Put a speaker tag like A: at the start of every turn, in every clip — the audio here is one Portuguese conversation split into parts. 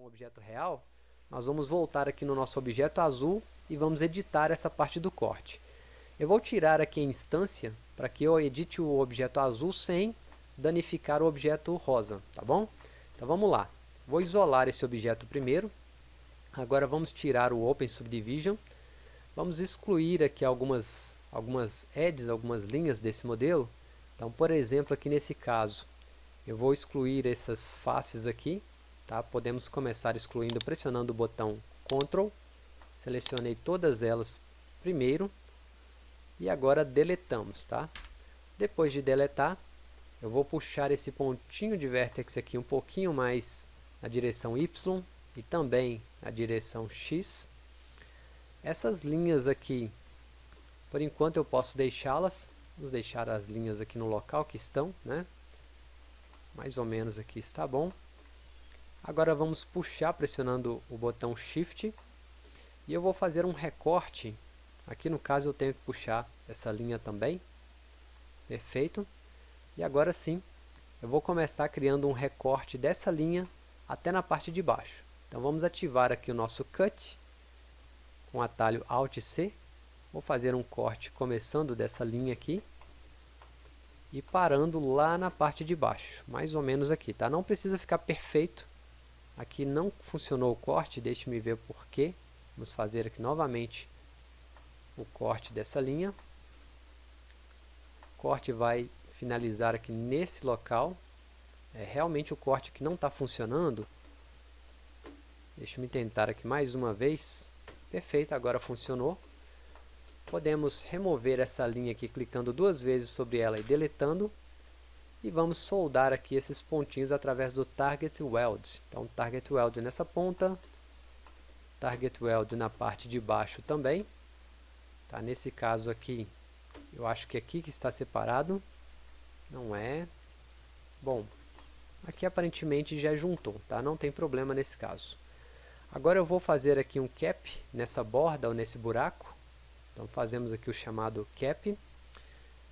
A: com o objeto real, nós vamos voltar aqui no nosso objeto azul e vamos editar essa parte do corte. Eu vou tirar aqui a instância para que eu edite o objeto azul sem danificar o objeto rosa, tá bom? Então vamos lá. Vou isolar esse objeto primeiro. Agora vamos tirar o Open Subdivision. Vamos excluir aqui algumas, algumas edges, algumas linhas desse modelo. Então, por exemplo, aqui nesse caso, eu vou excluir essas faces aqui. Tá? Podemos começar excluindo pressionando o botão Ctrl. Selecionei todas elas primeiro. E agora deletamos. Tá? Depois de deletar, eu vou puxar esse pontinho de vértex aqui um pouquinho mais na direção Y e também na direção X. Essas linhas aqui, por enquanto eu posso deixá-las. Vamos deixar as linhas aqui no local que estão, né? Mais ou menos aqui está bom. Agora vamos puxar pressionando o botão Shift. E eu vou fazer um recorte. Aqui no caso eu tenho que puxar essa linha também. Perfeito. E agora sim, eu vou começar criando um recorte dessa linha até na parte de baixo. Então vamos ativar aqui o nosso Cut, com o atalho Alt C. Vou fazer um corte começando dessa linha aqui e parando lá na parte de baixo, mais ou menos aqui, tá? Não precisa ficar perfeito. Aqui não funcionou o corte, deixe-me ver por quê. Vamos fazer aqui novamente o corte dessa linha. O corte vai finalizar aqui nesse local. É realmente o corte que não está funcionando. Deixa eu tentar aqui mais uma vez. Perfeito, agora funcionou. Podemos remover essa linha aqui clicando duas vezes sobre ela e deletando. E vamos soldar aqui esses pontinhos através do Target Weld. Então, Target Weld nessa ponta, Target Weld na parte de baixo também. Tá? Nesse caso aqui, eu acho que é aqui que está separado. Não é. Bom, aqui aparentemente já juntou, tá? Não tem problema nesse caso. Agora eu vou fazer aqui um cap nessa borda ou nesse buraco. Então fazemos aqui o chamado cap.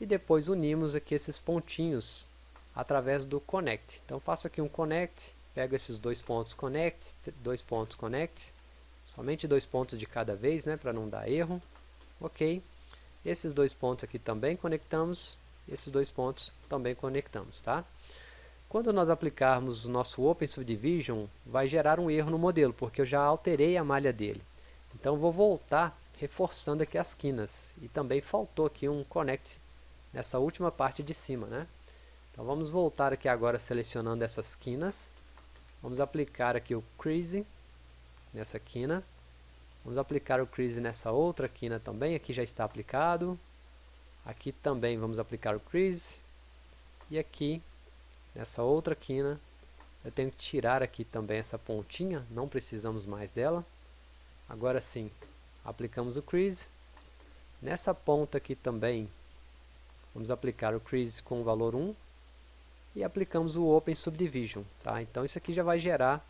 A: E depois unimos aqui esses pontinhos através do connect. Então faço aqui um connect, pego esses dois pontos connect, dois pontos connect, somente dois pontos de cada vez, né, para não dar erro. Ok. Esses dois pontos aqui também conectamos esses dois pontos também conectamos, tá? Quando nós aplicarmos o nosso Open Subdivision, vai gerar um erro no modelo, porque eu já alterei a malha dele. Então vou voltar reforçando aqui as quinas. E também faltou aqui um Connect nessa última parte de cima, né? Então vamos voltar aqui agora selecionando essas quinas. Vamos aplicar aqui o Crease nessa quina. Vamos aplicar o Crease nessa outra quina também, aqui já está aplicado. Aqui também vamos aplicar o crease. E aqui, nessa outra quina, eu tenho que tirar aqui também essa pontinha, não precisamos mais dela. Agora sim, aplicamos o crease. Nessa ponta aqui também, vamos aplicar o crease com o valor 1. E aplicamos o Open Subdivision. Tá? Então isso aqui já vai gerar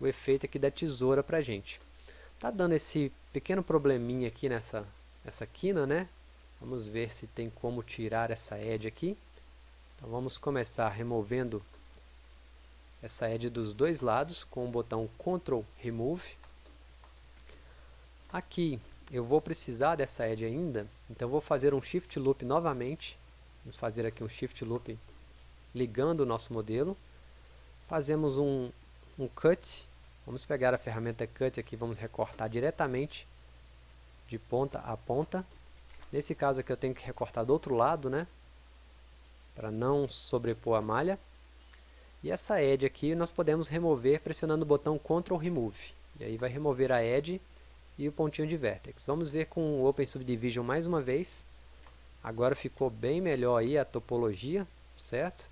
A: o efeito aqui da tesoura para a gente. Tá dando esse pequeno probleminha aqui nessa, nessa quina, né? Vamos ver se tem como tirar essa edge aqui. Então vamos começar removendo essa edge dos dois lados com o botão Ctrl Remove. Aqui eu vou precisar dessa edge ainda, então vou fazer um Shift Loop novamente. Vamos fazer aqui um Shift Loop ligando o nosso modelo. Fazemos um, um Cut. Vamos pegar a ferramenta Cut aqui, vamos recortar diretamente de ponta a ponta. Nesse caso aqui eu tenho que recortar do outro lado, né? Para não sobrepor a malha. E essa edge aqui nós podemos remover pressionando o botão Ctrl Remove. E aí vai remover a edge e o pontinho de vertex. Vamos ver com o Open Subdivision mais uma vez. Agora ficou bem melhor aí a topologia, certo?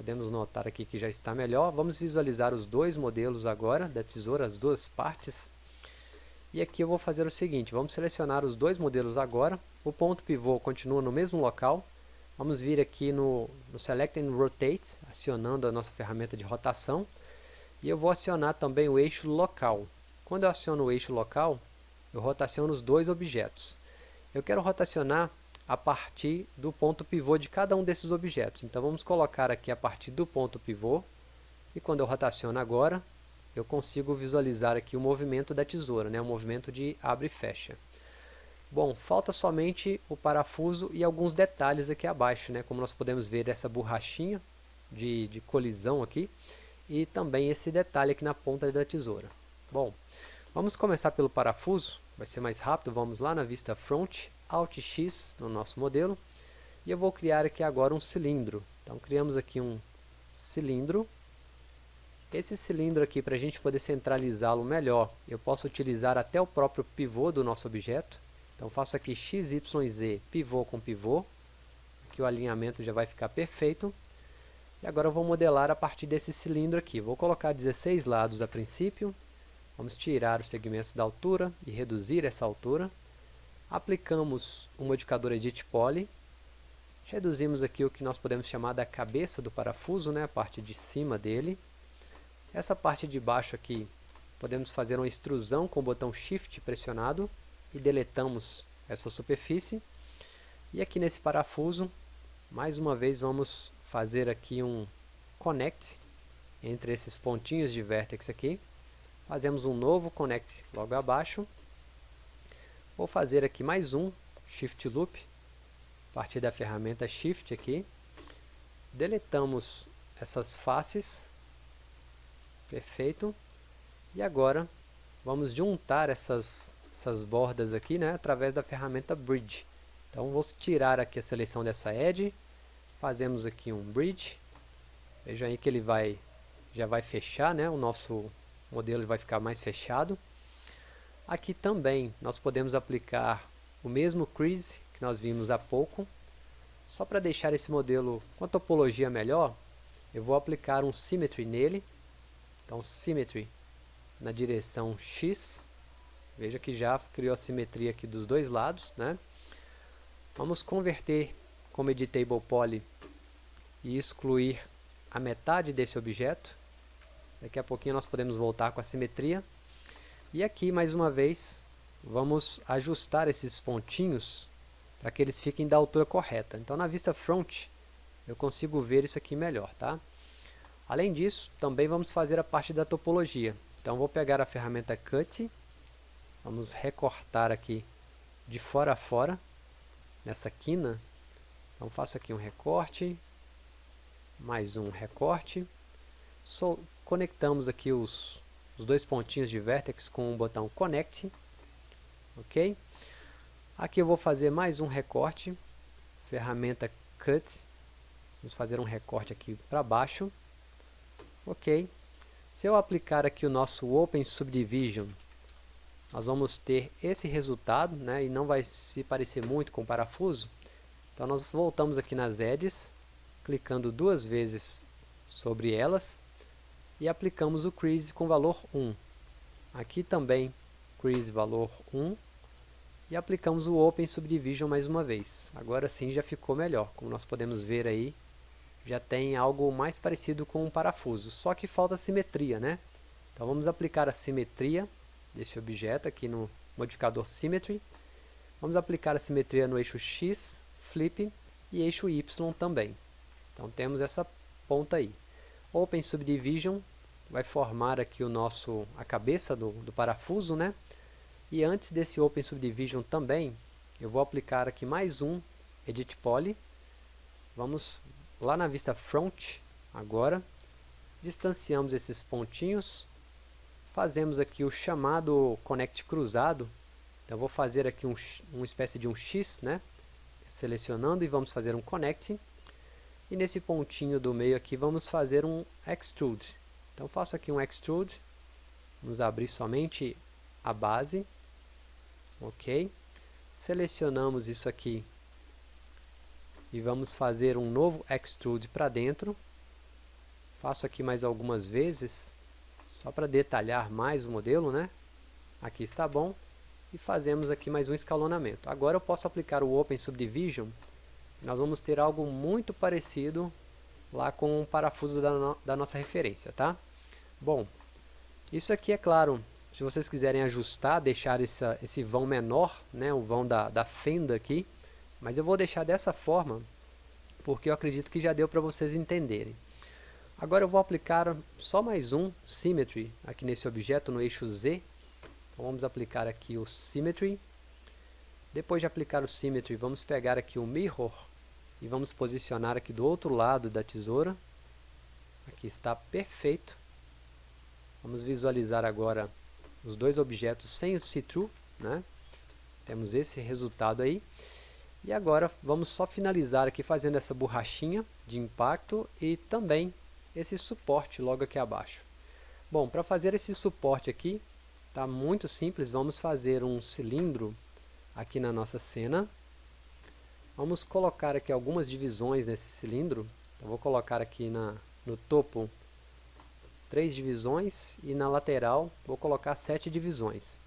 A: Podemos notar aqui que já está melhor. Vamos visualizar os dois modelos agora da tesoura, as duas partes. E aqui eu vou fazer o seguinte, vamos selecionar os dois modelos agora. O ponto pivô continua no mesmo local. Vamos vir aqui no, no Select and Rotate, acionando a nossa ferramenta de rotação. E eu vou acionar também o eixo local. Quando eu aciono o eixo local, eu rotaciono os dois objetos. Eu quero rotacionar a partir do ponto pivô de cada um desses objetos. Então vamos colocar aqui a partir do ponto pivô. E quando eu rotaciono agora, eu consigo visualizar aqui o movimento da tesoura, né? o movimento de abre e fecha. Bom, falta somente o parafuso e alguns detalhes aqui abaixo, né? como nós podemos ver essa borrachinha de, de colisão aqui, e também esse detalhe aqui na ponta da tesoura. Bom, vamos começar pelo parafuso, vai ser mais rápido, vamos lá na vista Front, Alt X no nosso modelo, e eu vou criar aqui agora um cilindro. Então criamos aqui um cilindro, esse cilindro aqui, para a gente poder centralizá-lo melhor, eu posso utilizar até o próprio pivô do nosso objeto. Então faço aqui XYZ, pivô com pivô, que o alinhamento já vai ficar perfeito. E agora eu vou modelar a partir desse cilindro aqui. Vou colocar 16 lados a princípio. Vamos tirar os segmentos da altura e reduzir essa altura. Aplicamos o modificador Edit Poly. Reduzimos aqui o que nós podemos chamar da cabeça do parafuso, né, a parte de cima dele. Essa parte de baixo aqui, podemos fazer uma extrusão com o botão Shift pressionado e deletamos essa superfície. E aqui nesse parafuso, mais uma vez vamos fazer aqui um connect entre esses pontinhos de vértex aqui. Fazemos um novo connect logo abaixo. Vou fazer aqui mais um Shift Loop, a partir da ferramenta Shift aqui. Deletamos essas faces Perfeito. E agora, vamos juntar essas, essas bordas aqui, né, através da ferramenta Bridge. Então, vou tirar aqui a seleção dessa edge, fazemos aqui um Bridge. Veja aí que ele vai, já vai fechar, né, o nosso modelo vai ficar mais fechado. Aqui também, nós podemos aplicar o mesmo crease que nós vimos há pouco. Só para deixar esse modelo com a topologia melhor, eu vou aplicar um Symmetry nele. Então, Symmetry na direção X. Veja que já criou a simetria aqui dos dois lados. Né? Vamos converter como Editable Poly e excluir a metade desse objeto. Daqui a pouquinho nós podemos voltar com a simetria. E aqui, mais uma vez, vamos ajustar esses pontinhos para que eles fiquem da altura correta. Então, na vista front, eu consigo ver isso aqui melhor. Tá? Além disso, também vamos fazer a parte da topologia. Então vou pegar a ferramenta Cut, vamos recortar aqui de fora a fora, nessa quina. Então faço aqui um recorte, mais um recorte. So, conectamos aqui os, os dois pontinhos de vertex com o botão Connect. Ok? Aqui eu vou fazer mais um recorte, ferramenta Cut. Vamos fazer um recorte aqui para baixo. Ok. Se eu aplicar aqui o nosso Open Subdivision, nós vamos ter esse resultado, né, e não vai se parecer muito com o parafuso. Então nós voltamos aqui nas edges, clicando duas vezes sobre elas, e aplicamos o crease com valor 1. Aqui também, crease valor 1, e aplicamos o Open Subdivision mais uma vez. Agora sim já ficou melhor, como nós podemos ver aí, já tem algo mais parecido com um parafuso, só que falta simetria, né? Então vamos aplicar a simetria desse objeto aqui no modificador Symmetry. Vamos aplicar a simetria no eixo X, Flip, e eixo Y também. Então temos essa ponta aí. Open Subdivision vai formar aqui o nosso, a cabeça do, do parafuso, né? E antes desse Open Subdivision também, eu vou aplicar aqui mais um Edit Poly. Vamos lá na vista front, agora, distanciamos esses pontinhos, fazemos aqui o chamado connect cruzado, então vou fazer aqui um, uma espécie de um X, né? selecionando e vamos fazer um connect, e nesse pontinho do meio aqui vamos fazer um extrude, então faço aqui um extrude, vamos abrir somente a base, ok, selecionamos isso aqui e vamos fazer um novo extrude para dentro. Faço aqui mais algumas vezes, só para detalhar mais o modelo, né? Aqui está bom. E fazemos aqui mais um escalonamento. Agora eu posso aplicar o Open Subdivision. Nós vamos ter algo muito parecido lá com o parafuso da, no da nossa referência, tá? Bom, isso aqui é claro, se vocês quiserem ajustar, deixar essa, esse vão menor, né, o vão da, da fenda aqui, mas eu vou deixar dessa forma, porque eu acredito que já deu para vocês entenderem. Agora eu vou aplicar só mais um Symmetry aqui nesse objeto no eixo Z. Então vamos aplicar aqui o Symmetry. Depois de aplicar o Symmetry, vamos pegar aqui o Mirror e vamos posicionar aqui do outro lado da tesoura. Aqui está perfeito. Vamos visualizar agora os dois objetos sem o see-through. Né? Temos esse resultado aí. E agora vamos só finalizar aqui fazendo essa borrachinha de impacto e também esse suporte logo aqui abaixo. Bom, para fazer esse suporte aqui, está muito simples, vamos fazer um cilindro aqui na nossa cena. Vamos colocar aqui algumas divisões nesse cilindro. Então, vou colocar aqui na, no topo três divisões e na lateral vou colocar sete divisões.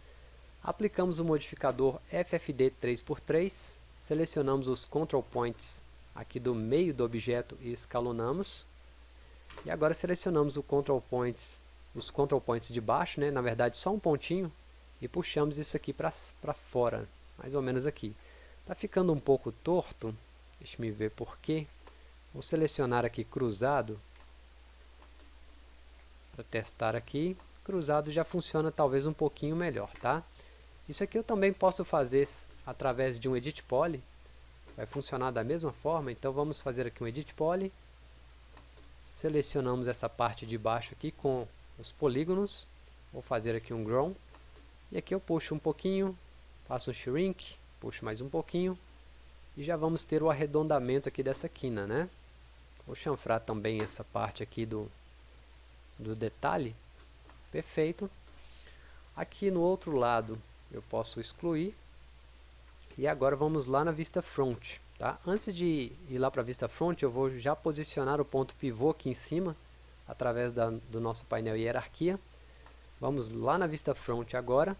A: Aplicamos o modificador FFD 3x3, selecionamos os control points aqui do meio do objeto e escalonamos. E agora selecionamos o control points, os control points de baixo, né? na verdade só um pontinho, e puxamos isso aqui para fora, mais ou menos aqui. Está ficando um pouco torto, deixa me ver porquê. Vou selecionar aqui cruzado, para testar aqui. Cruzado já funciona talvez um pouquinho melhor, tá? Isso aqui eu também posso fazer através de um Edit Poly. Vai funcionar da mesma forma, então vamos fazer aqui um Edit Poly selecionamos essa parte de baixo aqui com os polígonos, vou fazer aqui um Grow, e aqui eu puxo um pouquinho, faço um Shrink, puxo mais um pouquinho, e já vamos ter o arredondamento aqui dessa quina, né? Vou chanfrar também essa parte aqui do, do detalhe, perfeito. Aqui no outro lado eu posso excluir, e agora vamos lá na vista front. Tá? Antes de ir lá para a vista front, eu vou já posicionar o ponto pivô aqui em cima, através da, do nosso painel hierarquia. Vamos lá na vista front agora,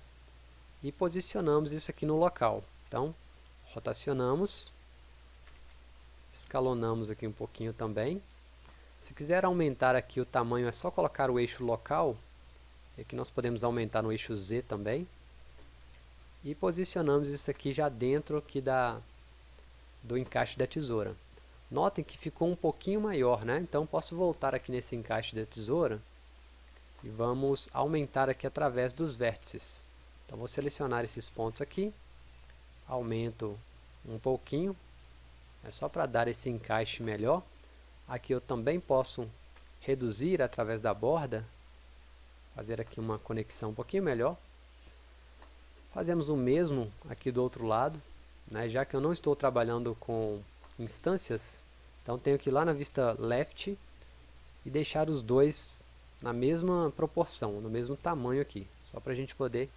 A: e posicionamos isso aqui no local. Então, rotacionamos, escalonamos aqui um pouquinho também. Se quiser aumentar aqui o tamanho, é só colocar o eixo local, e aqui nós podemos aumentar no eixo Z também. E posicionamos isso aqui já dentro aqui da, do encaixe da tesoura. Notem que ficou um pouquinho maior, né? Então posso voltar aqui nesse encaixe da tesoura e vamos aumentar aqui através dos vértices. Então vou selecionar esses pontos aqui, aumento um pouquinho, é só para dar esse encaixe melhor. Aqui eu também posso reduzir através da borda, fazer aqui uma conexão um pouquinho melhor. Fazemos o mesmo aqui do outro lado, né? já que eu não estou trabalhando com instâncias, então tenho que ir lá na vista left e deixar os dois na mesma proporção, no mesmo tamanho aqui, só para a gente poder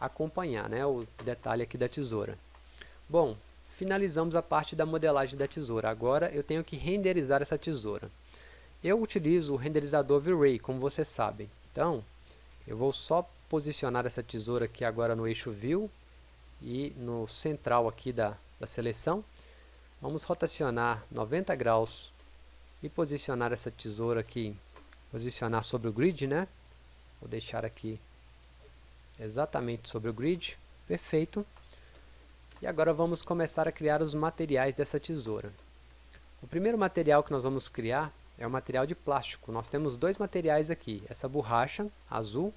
A: acompanhar né, o detalhe aqui da tesoura. Bom, finalizamos a parte da modelagem da tesoura, agora eu tenho que renderizar essa tesoura. Eu utilizo o renderizador V-Ray, como vocês sabem, então eu vou só posicionar essa tesoura aqui agora no eixo View, e no central aqui da, da seleção, vamos rotacionar 90 graus e posicionar essa tesoura aqui, posicionar sobre o grid, né? Vou deixar aqui exatamente sobre o grid, perfeito. E agora vamos começar a criar os materiais dessa tesoura. O primeiro material que nós vamos criar é o material de plástico. Nós temos dois materiais aqui, essa borracha azul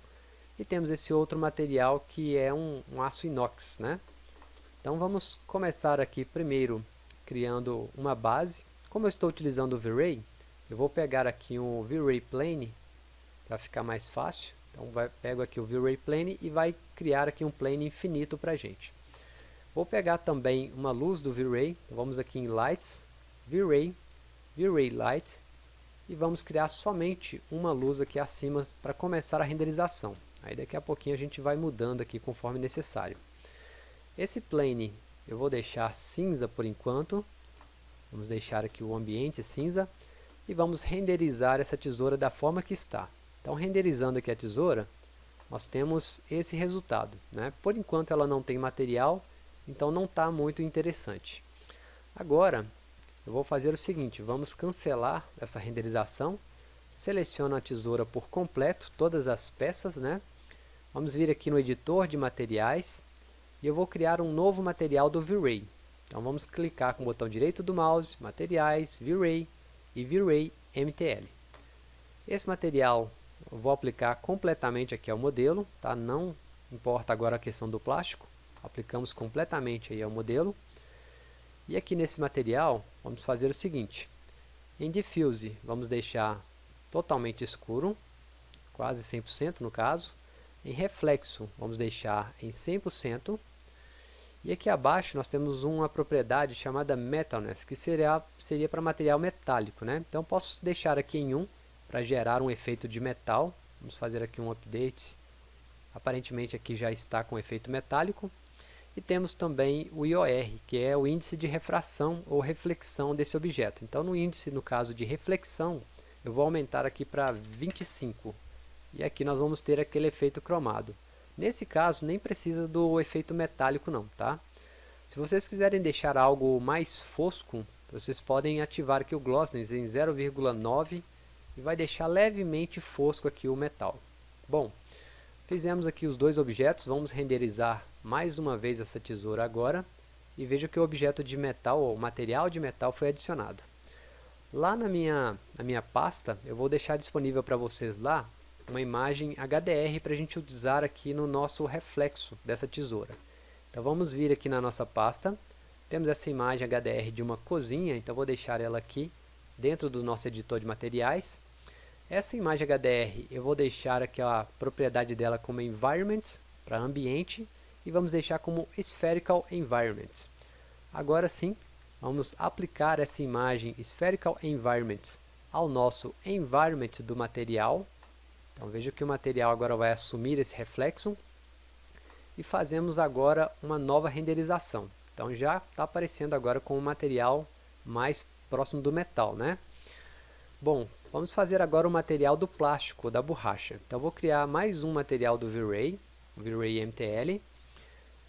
A: e temos esse outro material que é um, um aço inox, né? Então vamos começar aqui primeiro criando uma base. Como eu estou utilizando o V-Ray, eu vou pegar aqui um V-Ray Plane para ficar mais fácil. Então vai, pego aqui o V-Ray Plane e vai criar aqui um plane infinito para a gente. Vou pegar também uma luz do V-Ray, então vamos aqui em Lights, V-Ray, V-Ray Light, e vamos criar somente uma luz aqui acima para começar a renderização. Aí daqui a pouquinho a gente vai mudando aqui conforme necessário. Esse plane eu vou deixar cinza por enquanto. Vamos deixar aqui o ambiente cinza. E vamos renderizar essa tesoura da forma que está. Então renderizando aqui a tesoura, nós temos esse resultado. Né? Por enquanto ela não tem material, então não está muito interessante. Agora, eu vou fazer o seguinte, vamos cancelar essa renderização, seleciono a tesoura por completo, todas as peças, né? Vamos vir aqui no editor de materiais e eu vou criar um novo material do V-Ray. Então vamos clicar com o botão direito do mouse, materiais, V-Ray e V-Ray MTL. Esse material eu vou aplicar completamente aqui ao modelo, tá? não importa agora a questão do plástico, aplicamos completamente aí ao modelo. E aqui nesse material, vamos fazer o seguinte, em Diffuse vamos deixar totalmente escuro, quase 100% no caso, em Reflexo vamos deixar em 100%, e aqui abaixo nós temos uma propriedade chamada Metalness, que seria, seria para material metálico. Né? Então posso deixar aqui em 1 para gerar um efeito de metal. Vamos fazer aqui um update. Aparentemente aqui já está com efeito metálico. E temos também o IOR, que é o índice de refração ou reflexão desse objeto. Então no índice, no caso de reflexão, eu vou aumentar aqui para 25. E aqui nós vamos ter aquele efeito cromado. Nesse caso, nem precisa do efeito metálico não, tá? Se vocês quiserem deixar algo mais fosco, vocês podem ativar aqui o Glossiness em 0,9 e vai deixar levemente fosco aqui o metal. Bom, fizemos aqui os dois objetos, vamos renderizar mais uma vez essa tesoura agora e veja que o objeto de metal, ou material de metal foi adicionado. Lá na minha, na minha pasta, eu vou deixar disponível para vocês lá uma imagem HDR para a gente utilizar aqui no nosso reflexo dessa tesoura. Então vamos vir aqui na nossa pasta, temos essa imagem HDR de uma cozinha, então vou deixar ela aqui dentro do nosso editor de materiais. Essa imagem HDR eu vou deixar aqui a propriedade dela como Environments, para ambiente, e vamos deixar como Spherical Environments. Agora sim, vamos aplicar essa imagem Spherical Environments ao nosso environment do material, então veja que o material agora vai assumir esse reflexo e fazemos agora uma nova renderização. Então já está aparecendo agora com o material mais próximo do metal, né? Bom, vamos fazer agora o material do plástico, da borracha. Então vou criar mais um material do V-Ray, V-Ray MTL.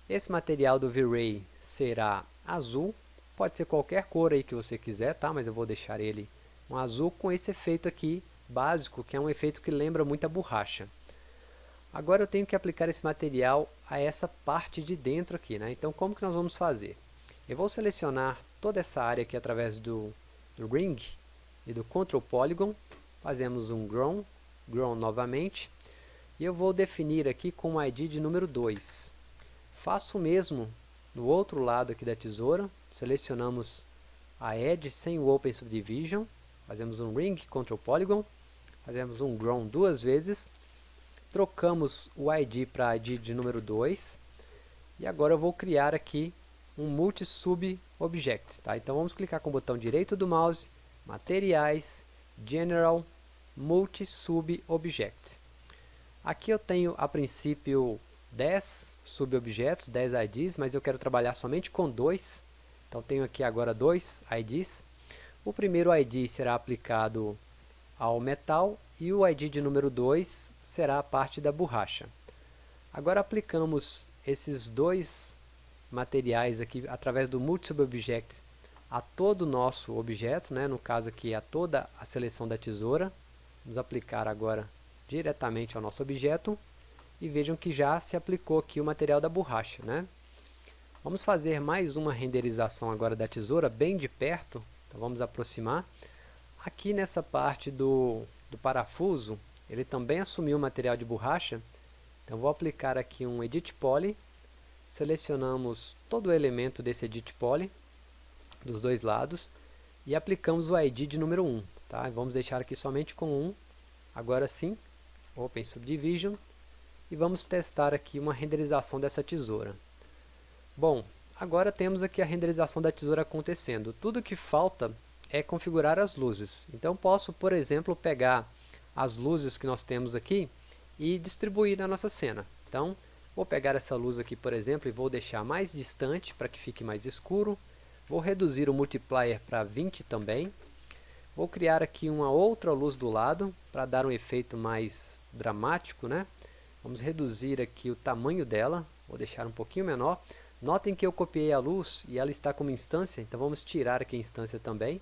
A: Esse material do V-Ray será azul, pode ser qualquer cor aí que você quiser, tá? Mas eu vou deixar ele um azul com esse efeito aqui básico, que é um efeito que lembra muito a borracha. Agora eu tenho que aplicar esse material a essa parte de dentro aqui, né? Então como que nós vamos fazer? Eu vou selecionar toda essa área aqui através do, do Ring e do Control Polygon, fazemos um Grown, Grown novamente, e eu vou definir aqui com o ID de número 2. Faço o mesmo no outro lado aqui da tesoura, selecionamos a Edge sem o Open Subdivision, fazemos um Ring, Control Polygon, fazemos um grown duas vezes, trocamos o ID para ID de número 2, e agora eu vou criar aqui um multi-sub-object. Tá? Então vamos clicar com o botão direito do mouse, materiais, general, multi-sub-object. Aqui eu tenho a princípio 10 subobjetos, 10 IDs, mas eu quero trabalhar somente com dois. Então tenho aqui agora dois IDs. O primeiro ID será aplicado ao metal e o ID de número 2 será a parte da borracha. Agora aplicamos esses dois materiais aqui através do Multi-Sub-Object a todo o nosso objeto, né? no caso aqui a toda a seleção da tesoura. Vamos aplicar agora diretamente ao nosso objeto e vejam que já se aplicou aqui o material da borracha. Né? Vamos fazer mais uma renderização agora da tesoura bem de perto, então vamos aproximar. Aqui nessa parte do, do parafuso, ele também assumiu o material de borracha. Então vou aplicar aqui um Edit Poly. Selecionamos todo o elemento desse Edit Poly, dos dois lados. E aplicamos o ID de número 1. Tá? Vamos deixar aqui somente com 1. Agora sim, Open Subdivision. E vamos testar aqui uma renderização dessa tesoura. Bom, agora temos aqui a renderização da tesoura acontecendo. Tudo que falta é configurar as luzes. Então posso, por exemplo, pegar as luzes que nós temos aqui e distribuir na nossa cena. Então, vou pegar essa luz aqui, por exemplo, e vou deixar mais distante para que fique mais escuro. Vou reduzir o multiplier para 20 também. Vou criar aqui uma outra luz do lado para dar um efeito mais dramático, né? Vamos reduzir aqui o tamanho dela, vou deixar um pouquinho menor. Notem que eu copiei a luz e ela está como instância, então vamos tirar aqui a instância também.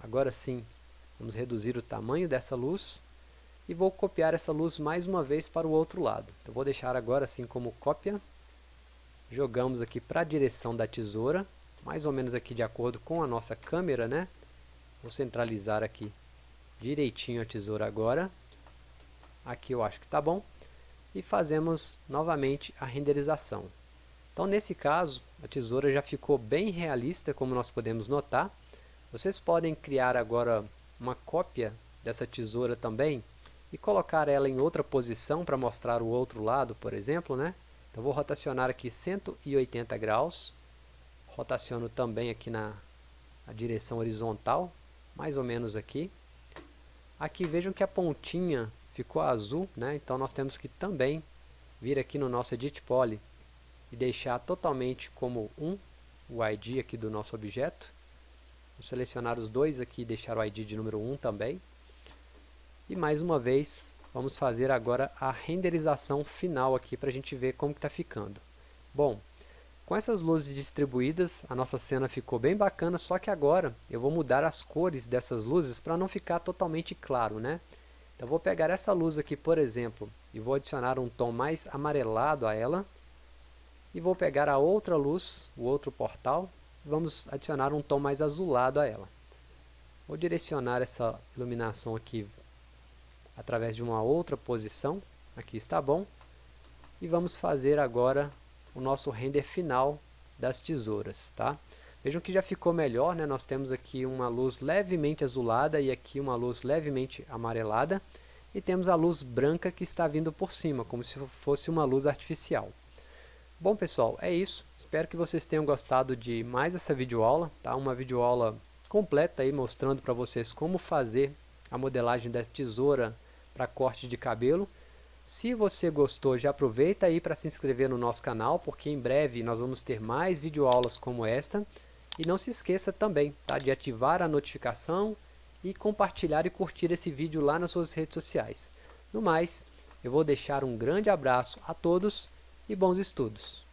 A: Agora sim, vamos reduzir o tamanho dessa luz e vou copiar essa luz mais uma vez para o outro lado. Então vou deixar agora assim como cópia. Jogamos aqui para a direção da tesoura, mais ou menos aqui de acordo com a nossa câmera, né? Vou centralizar aqui direitinho a tesoura agora. Aqui eu acho que está bom. E fazemos novamente a renderização. Então nesse caso, a tesoura já ficou bem realista, como nós podemos notar. Vocês podem criar agora uma cópia dessa tesoura também e colocar ela em outra posição para mostrar o outro lado, por exemplo, né? Então vou rotacionar aqui 180 graus, rotaciono também aqui na direção horizontal, mais ou menos aqui. Aqui vejam que a pontinha ficou azul, né? então nós temos que também vir aqui no nosso Edit Poly e deixar totalmente como 1 o ID aqui do nosso objeto. Vou selecionar os dois aqui e deixar o ID de número 1 também. E mais uma vez, vamos fazer agora a renderização final aqui para a gente ver como está ficando. Bom, com essas luzes distribuídas, a nossa cena ficou bem bacana, só que agora eu vou mudar as cores dessas luzes para não ficar totalmente claro, né? Então vou pegar essa luz aqui, por exemplo, e vou adicionar um tom mais amarelado a ela. E vou pegar a outra luz, o outro portal, e vamos adicionar um tom mais azulado a ela. Vou direcionar essa iluminação aqui através de uma outra posição, aqui está bom, e vamos fazer agora o nosso render final das tesouras, tá? Vejam que já ficou melhor, né? nós temos aqui uma luz levemente azulada e aqui uma luz levemente amarelada, e temos a luz branca que está vindo por cima, como se fosse uma luz artificial. Bom pessoal, é isso, espero que vocês tenham gostado de mais essa videoaula, tá? uma videoaula completa aí mostrando para vocês como fazer a modelagem da tesoura para corte de cabelo. Se você gostou, já aproveita aí para se inscrever no nosso canal, porque em breve nós vamos ter mais videoaulas como esta. E não se esqueça também tá, de ativar a notificação e compartilhar e curtir esse vídeo lá nas suas redes sociais. No mais, eu vou deixar um grande abraço a todos e bons estudos!